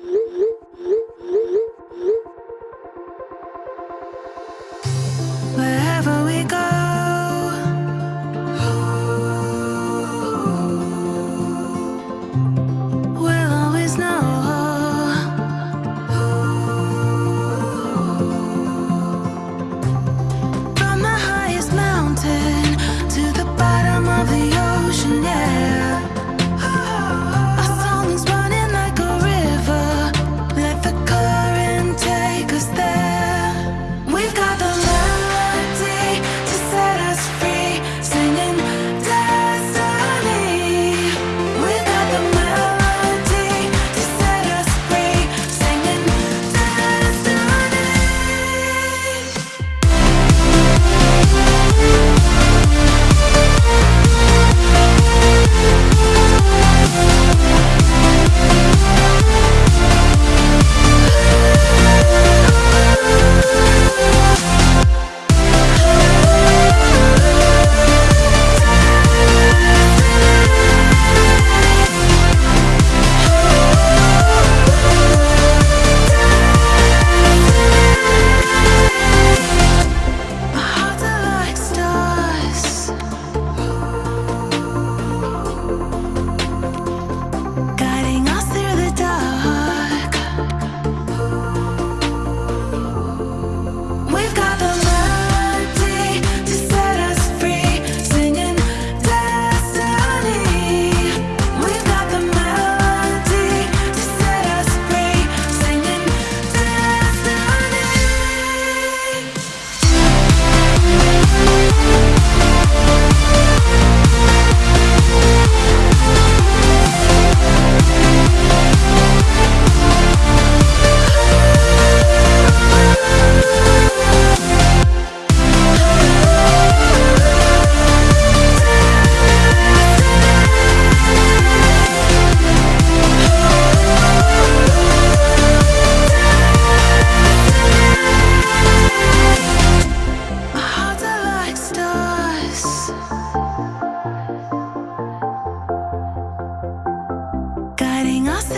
L'é... us.